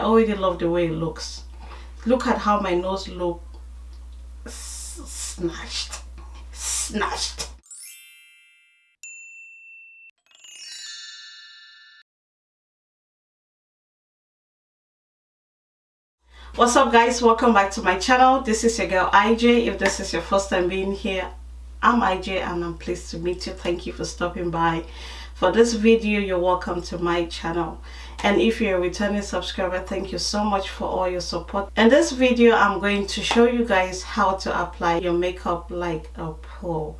I already love the way it looks. Look at how my nose look. Snatched. Snatched. What's up guys? Welcome back to my channel. This is your girl IJ if this is your first time being here I'm IJ and I'm pleased to meet you. Thank you for stopping by. For this video you're welcome to my channel and if you're a returning subscriber thank you so much for all your support in this video I'm going to show you guys how to apply your makeup like a pro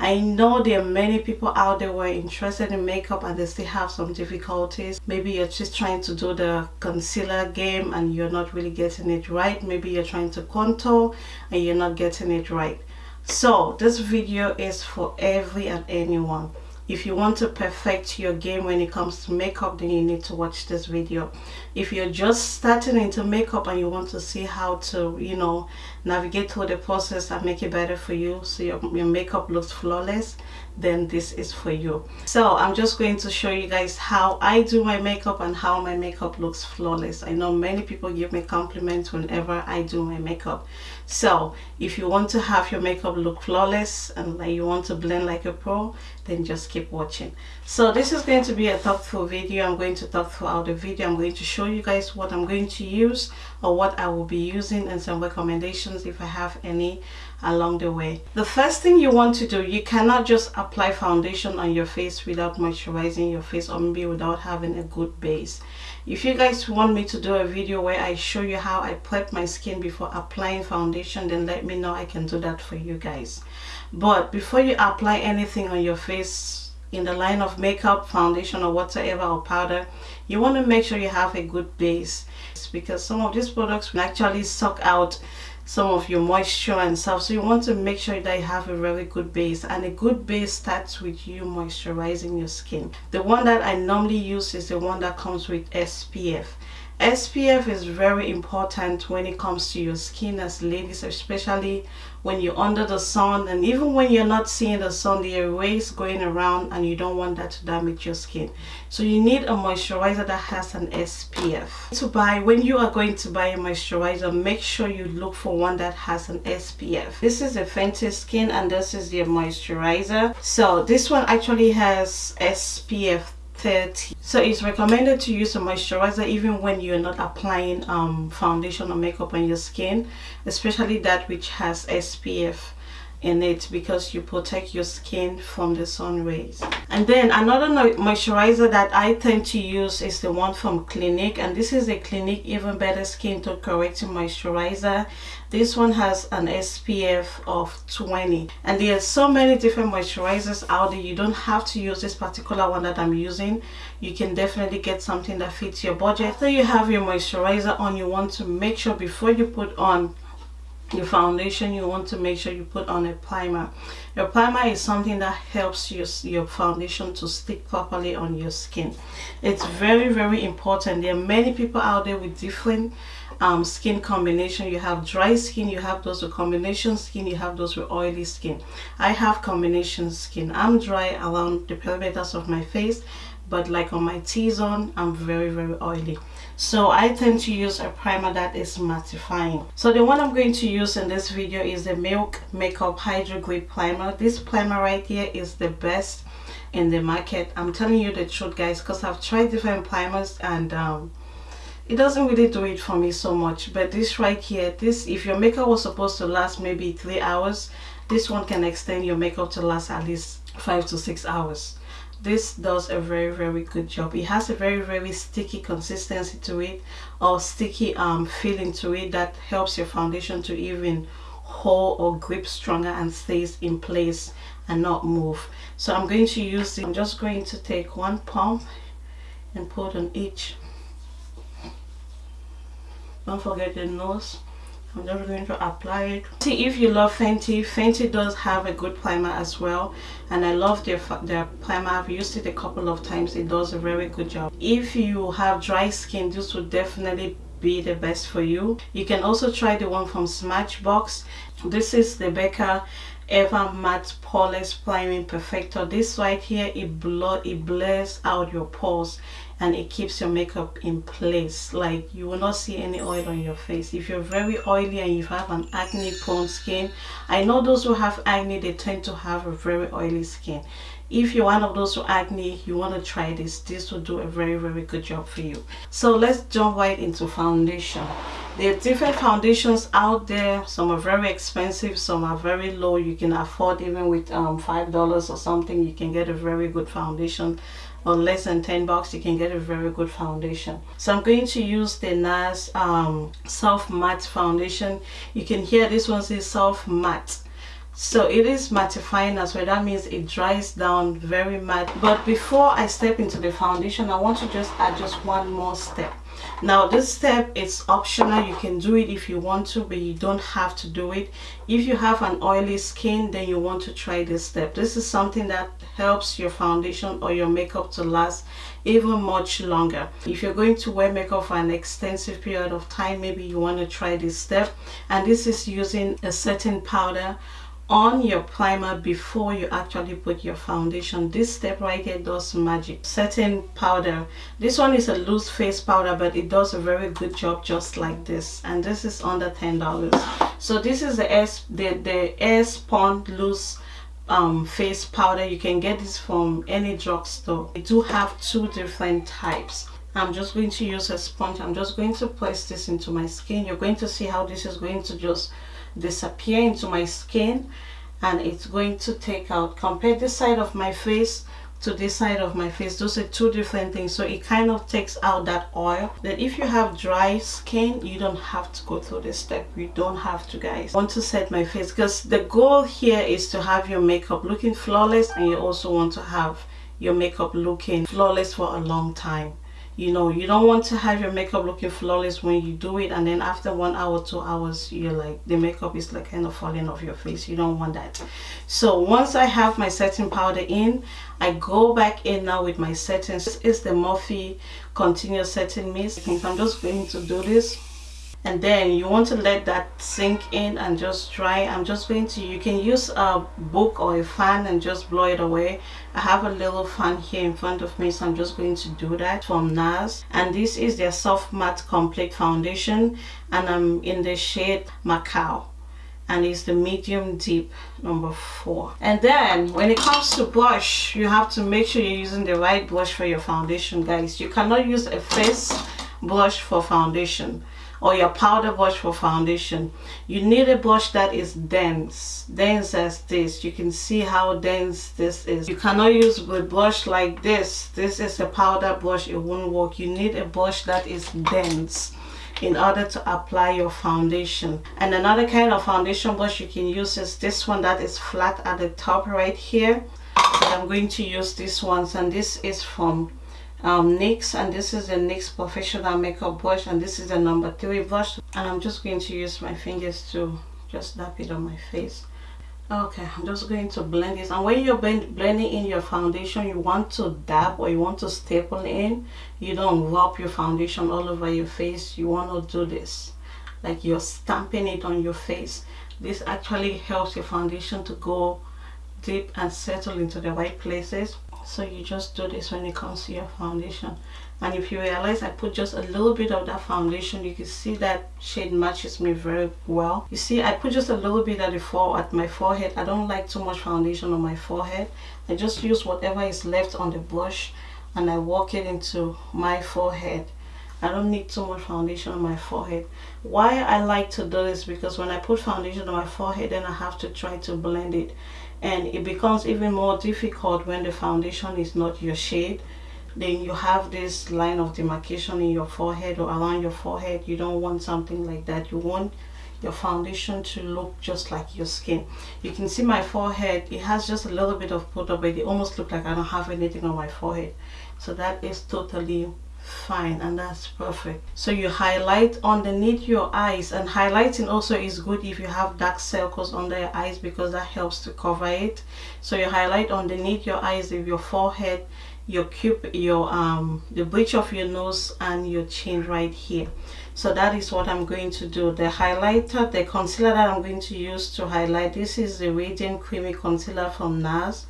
I know there are many people out there who are interested in makeup and they still have some difficulties. Maybe you're just trying to do the concealer game and you're not really getting it right. Maybe you're trying to contour and you're not getting it right. So this video is for every and anyone if you want to perfect your game when it comes to makeup then you need to watch this video. If you're just starting into makeup and you want to see how to you know navigate through the process and make it better for you so your, your makeup looks flawless then this is for you. So i'm just going to show you guys how i do my makeup and how my makeup looks flawless. I know many people give me compliments whenever i do my makeup so if you want to have your makeup look flawless and like you want to blend like a pro then just keep watching. So this is going to be a talk through video. I'm going to talk throughout the video. I'm going to show you guys what i'm going to use or what i will be using and some recommendations if i have any along the way. The first thing you want to do you cannot just apply foundation on your face without moisturizing your face or maybe without having a good base if you guys want me to do a video where i show you how i prep my skin before applying foundation then let me know. I can do that for you guys. But before you apply anything on your face in the line of makeup foundation or whatever or powder you want to make sure you have a good base because some of these products will actually suck out some of your moisture and stuff. So you want to make sure that you have a really good base and a good base starts with you moisturizing your skin. The one that i normally use is the one that comes with spf SPF is very important when it comes to your skin as ladies especially when you're under the sun. And even when you're not seeing the sun the rays going around and you don't want that to damage your skin. So you need a moisturizer that has an SPF to buy when you are going to buy a moisturizer make sure you look for one that has an SPF this is a Fenty skin and this is the moisturizer. So this one actually has SPF 30 so it's recommended to use a moisturizer even when you're not applying um, foundation or makeup on your skin especially that which has SPF in it because you protect your skin from the sun rays. And then another moisturizer that I tend to use is the one from Clinique and this is a Clinique even better skin tone correcting moisturizer. This one has an SPF of 20 and there are so many different moisturizers out there. You don't have to use this particular one that I'm using. You can definitely get something that fits your budget. After you have your moisturizer on you want to make sure before you put on your foundation you want to make sure you put on a primer. Your primer is something that helps your, your foundation to stick properly on your skin. It's very very important. There are many people out there with different um, skin combination. You have dry skin you have those with combination skin you have those with oily skin. I have combination skin. I'm dry around the perimeters of my face but like on my t-zone I'm very very oily so I tend to use a primer that is mattifying. So the one I'm going to use in this video is the Milk Makeup Hydro Grip Primer. This primer right here is the best in the market. I'm telling you the truth guys because I've tried different primers and um, it doesn't really do it for me so much. But this right here this if your makeup was supposed to last maybe three hours this one can extend your makeup to last at least five to six hours this does a very very good job. It has a very very sticky consistency to it or sticky um feeling to it that helps your foundation to even hold or grip stronger and stays in place and not move. So i'm going to use it i'm just going to take one pump and put on each. Don't forget the nose I'm just going to apply it. See if you love Fenty, Fenty does have a good primer as well and I love their, their primer. I've used it a couple of times. It does a very good job. If you have dry skin, this would definitely be the best for you. You can also try the one from Smashbox. This is the Becca Ever Matte Poreless Priming Perfector. This right here, it, blur, it blurs out your pores and it keeps your makeup in place. Like you will not see any oil on your face. If you're very oily and you have an acne prone skin i know those who have acne they tend to have a very oily skin. If you're one of those with acne you want to try this. This will do a very very good job for you. So let's jump right into foundation. There are different foundations out there. Some are very expensive some are very low. You can afford even with um, five dollars or something you can get a very good foundation or less than 10 bucks you can get a very good foundation. So i'm going to use the nars um, soft matte foundation. You can hear this one says soft matte. So it is mattifying as well. That means it dries down very matte. But before i step into the foundation i want to just add just one more step. Now this step is optional. You can do it if you want to but you don't have to do it. If you have an oily skin then you want to try this step. This is something that helps your foundation or your makeup to last even much longer. If you're going to wear makeup for an extensive period of time maybe you want to try this step. And this is using a setting powder on your primer before you actually put your foundation. This step right here does magic. Setting powder. This one is a loose face powder but it does a very good job just like this. And this is under ten dollars. So this is the s the the Airspun loose um, face powder. You can get this from any drugstore. I do have two different types. I'm just going to use a sponge. I'm just going to place this into my skin. You're going to see how this is going to just disappear into my skin and it's going to take out. Compare this side of my face to this side of my face those are two different things. So it kind of takes out that oil. That if you have dry skin you don't have to go through this step. You don't have to guys. I want to set my face because the goal here is to have your makeup looking flawless and you also want to have your makeup looking flawless for a long time you know you don't want to have your makeup looking flawless when you do it and then after one hour two hours you're like the makeup is like kind of falling off your face. You don't want that. So once i have my setting powder in i go back in now with my settings. This is the morphe continuous setting mist. I'm just going to do this and then you want to let that sink in and just dry. I'm just going to you can use a book or a fan and just blow it away. I have a little fan here in front of me so i'm just going to do that from nars and this is their soft matte complete foundation and i'm in the shade Macao and it's the medium deep number four. And then when it comes to blush you have to make sure you're using the right blush for your foundation guys. You cannot use a face blush for foundation or your powder brush for foundation. You need a brush that is dense dense as this. You can see how dense this is. You cannot use a brush like this. This is a powder brush it won't work. You need a brush that is dense in order to apply your foundation. And another kind of foundation brush you can use is this one that is flat at the top right here. I'm going to use this one and this is from um, NYX and this is the NYX professional makeup brush and this is the number three brush. And I'm just going to use my fingers to just dab it on my face. Okay I'm just going to blend this. And when you're blending in your foundation you want to dab or you want to staple in you don't rub your foundation all over your face. You want to do this. Like you're stamping it on your face. This actually helps your foundation to go deep and settle into the right places so you just do this when it comes to your foundation. And if you realize I put just a little bit of that foundation you can see that shade matches me very well. You see I put just a little bit at the fore at my forehead. I don't like too much foundation on my forehead. I just use whatever is left on the brush and I work it into my forehead. I don't need too much foundation on my forehead. Why I like to do this because when I put foundation on my forehead then I have to try to blend it and it becomes even more difficult when the foundation is not your shade. Then you have this line of demarcation in your forehead or around your forehead. You don't want something like that. You want your foundation to look just like your skin. You can see my forehead. It has just a little bit of photo but it almost look like I don't have anything on my forehead. So that is totally fine and that's perfect. So you highlight underneath your eyes and highlighting also is good if you have dark circles under your eyes because that helps to cover it. So you highlight underneath your eyes of your forehead your cube your um the bridge of your nose and your chin right here. So that is what i'm going to do. The highlighter the concealer that i'm going to use to highlight this is the radiant creamy concealer from nars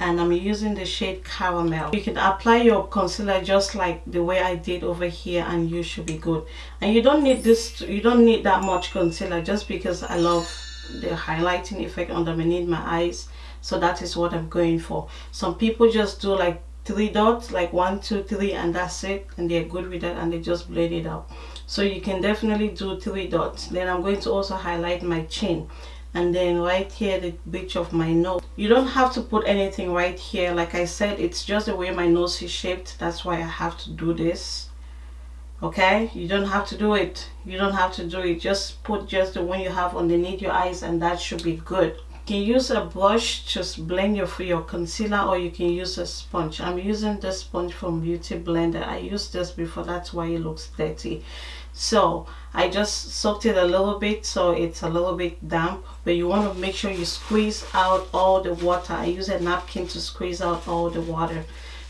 and I'm using the shade caramel. You can apply your concealer just like the way I did over here and you should be good. And you don't need this you don't need that much concealer just because I love the highlighting effect underneath my eyes. So that is what I'm going for. Some people just do like three dots like one two three and that's it. And they're good with that and they just blend it out. So you can definitely do three dots. Then I'm going to also highlight my chin and then right here the bridge of my nose. You don't have to put anything right here. Like I said it's just the way my nose is shaped. That's why I have to do this. Okay? You don't have to do it. You don't have to do it. Just put just the one you have underneath your eyes and that should be good. You can use a brush to blend your for your concealer or you can use a sponge. I'm using this sponge from beauty blender. I used this before. That's why it looks dirty so I just soaked it a little bit so it's a little bit damp but you want to make sure you squeeze out all the water. I use a napkin to squeeze out all the water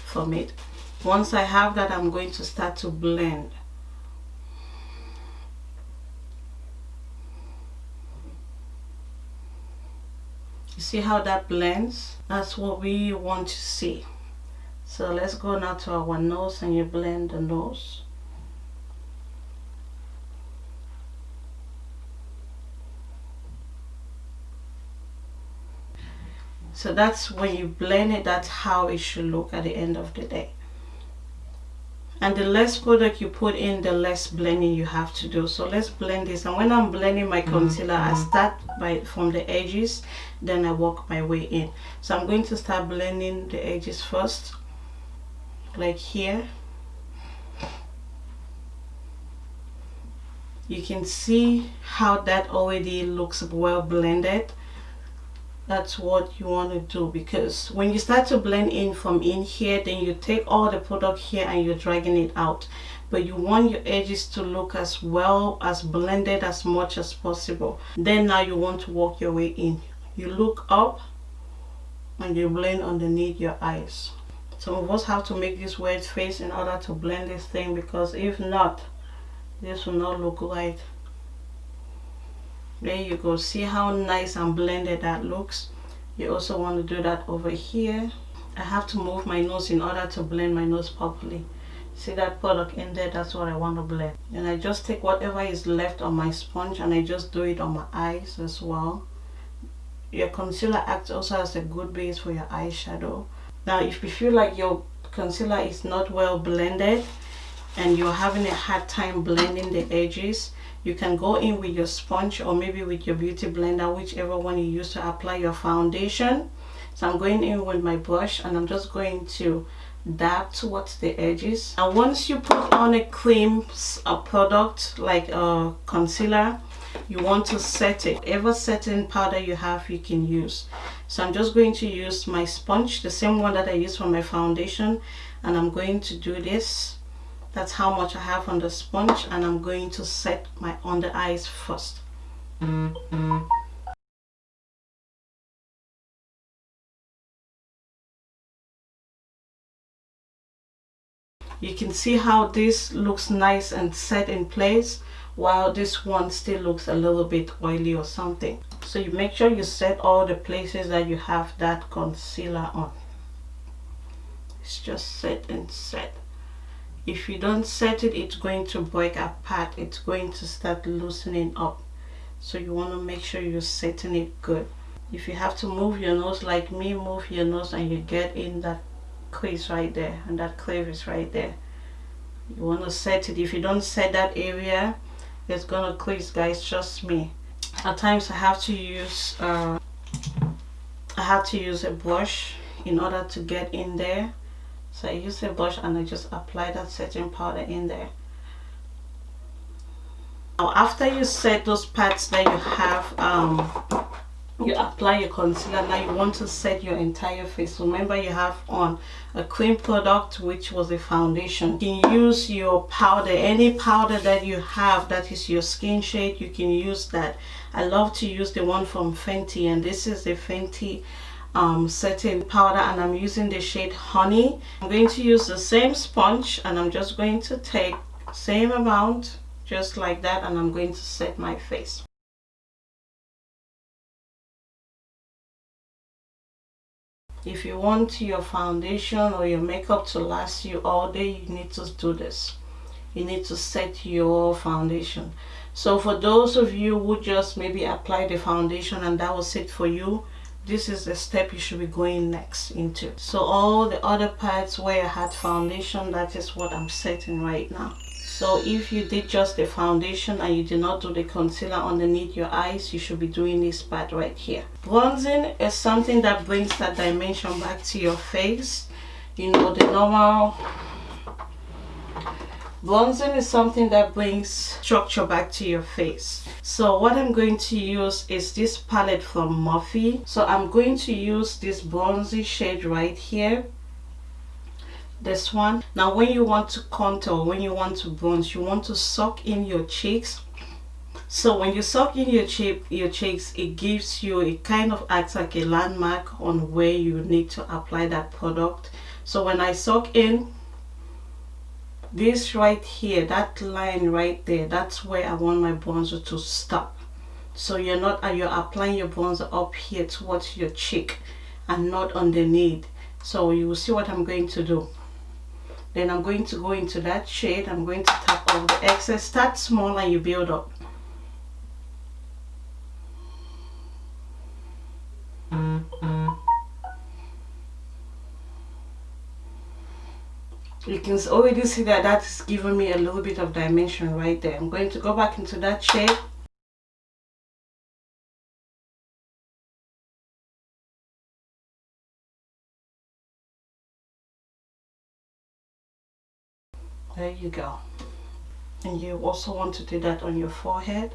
from it. Once I have that I'm going to start to blend. You see how that blends? That's what we want to see. So let's go now to our nose and you blend the nose so that's when you blend it that's how it should look at the end of the day. And the less product you put in the less blending you have to do. So let's blend this. And when i'm blending my concealer i mm-hmm. start by from the edges then i work my way in. So i'm going to start blending the edges first like here. You can see how that already looks well blended that's what you want to do because when you start to blend in from in here then you take all the product here and you're dragging it out. But you want your edges to look as well as blended as much as possible. Then now you want to work your way in. You look up and you blend underneath your eyes. Some of us have to make this weird face in order to blend this thing because if not this will not look right there you go. See how nice and blended that looks? You also want to do that over here. I have to move my nose in order to blend my nose properly. See that product in there? That's what I want to blend. And I just take whatever is left on my sponge and I just do it on my eyes as well. Your concealer acts also as a good base for your eyeshadow. Now if you feel like your concealer is not well blended and you're having a hard time blending the edges you can go in with your sponge or maybe with your beauty blender whichever one you use to apply your foundation. So I'm going in with my brush and I'm just going to dab towards the edges. And once you put on a cream a product like a concealer you want to set it. Ever setting powder you have you can use. So I'm just going to use my sponge the same one that I use for my foundation and I'm going to do this that's how much I have on the sponge and I'm going to set my under eyes first. You can see how this looks nice and set in place while this one still looks a little bit oily or something. So you make sure you set all the places that you have that concealer on. It's just set and set if you don't set it it's going to break apart. It's going to start loosening up. So you want to make sure you're setting it good. If you have to move your nose like me move your nose and you get in that crease right there and that crevice right there. You want to set it. If you don't set that area it's gonna crease guys trust me. At times I have to use uh, I have to use a brush in order to get in there so I use a brush and I just apply that setting powder in there. Now after you set those parts that you have um, you apply your concealer. Now you want to set your entire face. Remember you have on a cream product which was a foundation. You can use your powder any powder that you have that is your skin shade you can use that. I love to use the one from fenty and this is the fenty um, setting powder and I'm using the shade honey. I'm going to use the same sponge and I'm just going to take same amount just like that and I'm going to set my face. If you want your foundation or your makeup to last you all day you need to do this. You need to set your foundation. So for those of you who just maybe apply the foundation and that was it for you this is the step you should be going next into. So all the other parts where I had foundation that is what I'm setting right now. So if you did just the foundation and you did not do the concealer underneath your eyes you should be doing this part right here. Bronzing is something that brings that dimension back to your face. You know the normal bronzing is something that brings structure back to your face. So what i'm going to use is this palette from Morphe so i'm going to use this bronzy shade right here. This one. Now when you want to contour when you want to bronze you want to suck in your cheeks. So when you suck in your cheek your cheeks it gives you it kind of acts like a landmark on where you need to apply that product. So when i suck in this right here that line right there that's where i want my bronzer to stop. So you're not uh, you're applying your bronzer up here towards your cheek and not underneath. So you will see what i'm going to do. Then i'm going to go into that shade. I'm going to tap off the excess. Start small and you build up you can already see that that's giving me a little bit of dimension right there. I'm going to go back into that shade there you go. And you also want to do that on your forehead.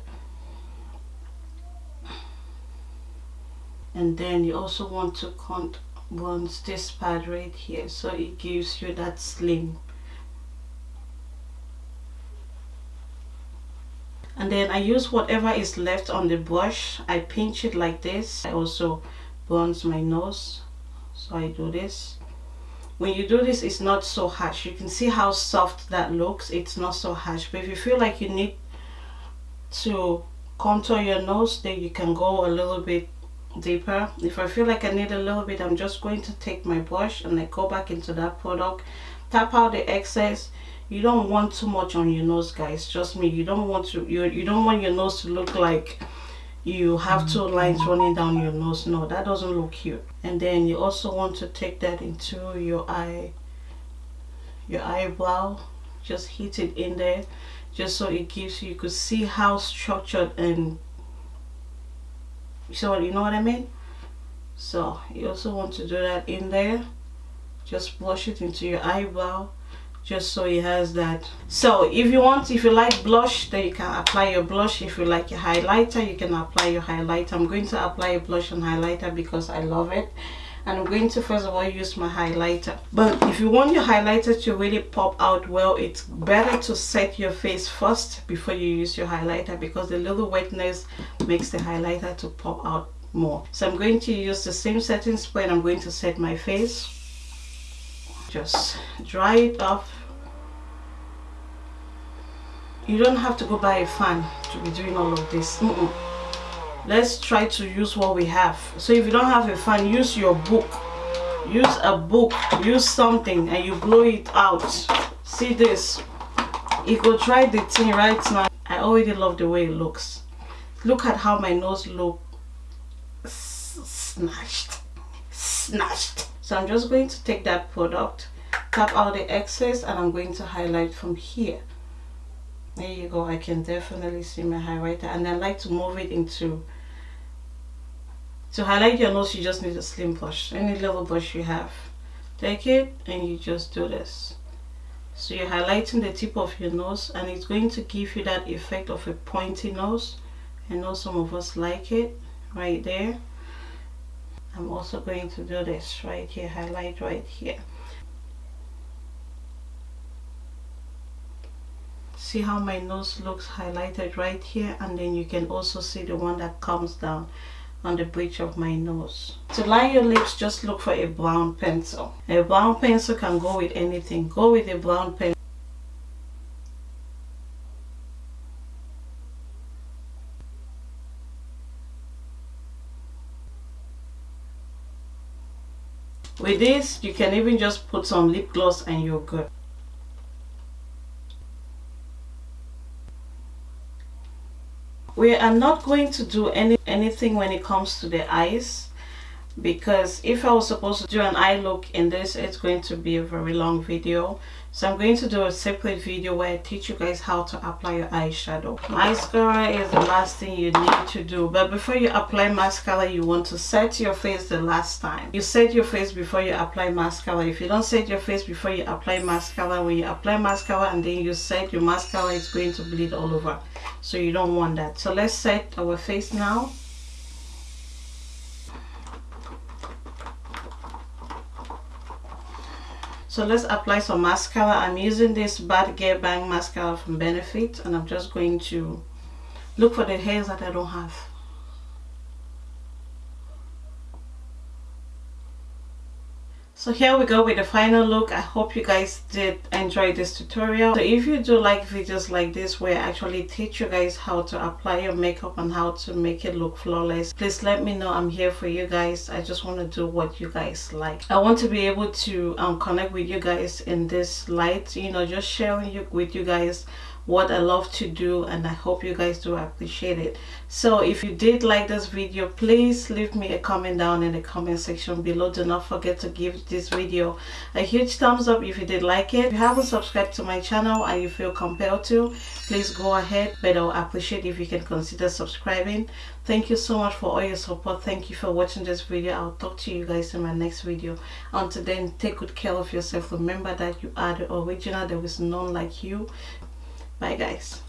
And then you also want to once this part right here so it gives you that slim and then I use whatever is left on the brush. I pinch it like this. I also bronze my nose so I do this. When you do this it's not so harsh. You can see how soft that looks. It's not so harsh. But if you feel like you need to contour your nose then you can go a little bit deeper. If I feel like I need a little bit I'm just going to take my brush and I go back into that product. Tap out the excess. You don't want too much on your nose guys. Trust me you don't want to you, you don't want your nose to look like you have two lines running down your nose. No that doesn't look cute and then you also want to take that into your eye your eyebrow. Just hit it in there just so it gives you you could see how structured and so you know what I mean? So you also want to do that in there. Just brush it into your eyebrow just so it has that. So if you want if you like blush then you can apply your blush. If you like your highlighter you can apply your highlighter. I'm going to apply a blush and highlighter because i love it and I'm going to first of all use my highlighter. But if you want your highlighter to really pop out well it's better to set your face first before you use your highlighter because the little wetness makes the highlighter to pop out more. So I'm going to use the same setting spray and I'm going to set my face. Just dry it off. You don't have to go buy a fan to be doing all of this. Mm -mm let's try to use what we have. So if you don't have a fan use your book. Use a book. Use something and you blow it out. See this. You could try the thing right now. I already love the way it looks. Look at how my nose look. Snatched. Snatched. So i'm just going to take that product tap out the excess and i'm going to highlight from here. There you go. I can definitely see my highlighter. And i like to move it into to highlight your nose you just need a slim brush. Any level brush you have take it and you just do this. So you're highlighting the tip of your nose and it's going to give you that effect of a pointy nose. I know some of us like it right there. I'm also going to do this right here highlight right here. See how my nose looks highlighted right here? And then you can also see the one that comes down on the bridge of my nose. To line your lips, just look for a brown pencil. A brown pencil can go with anything. Go with a brown pencil. with this you can even just put some lip gloss and you're good we are not going to do any anything when it comes to the eyes because if I was supposed to do an eye look in this it's going to be a very long video. So I'm going to do a separate video where I teach you guys how to apply your eyeshadow. Mascara is the last thing you need to do but before you apply mascara you want to set your face the last time. You set your face before you apply mascara. If you don't set your face before you apply mascara when you apply mascara and then you set your mascara it's going to bleed all over. So you don't want that. So let's set our face now So let's apply some mascara. I'm using this Bad Girl Bang mascara from Benefit and I'm just going to look for the hairs that I don't have. So here we go with the final look. I hope you guys did enjoy this tutorial. So if you do like videos like this where i actually teach you guys how to apply your makeup and how to make it look flawless please let me know. I'm here for you guys. I just want to do what you guys like. I want to be able to um, connect with you guys in this light you know just sharing you with you guys what I love to do and I hope you guys do appreciate it. So if you did like this video, please leave me a comment down in the comment section below. Do not forget to give this video a huge thumbs up if you did like it. If you haven't subscribed to my channel and you feel compelled to, please go ahead. But I'll appreciate if you can consider subscribing. Thank you so much for all your support. Thank you for watching this video. I'll talk to you guys in my next video. Until then, take good care of yourself. Remember that you are the original. There is none like you. Bye guys.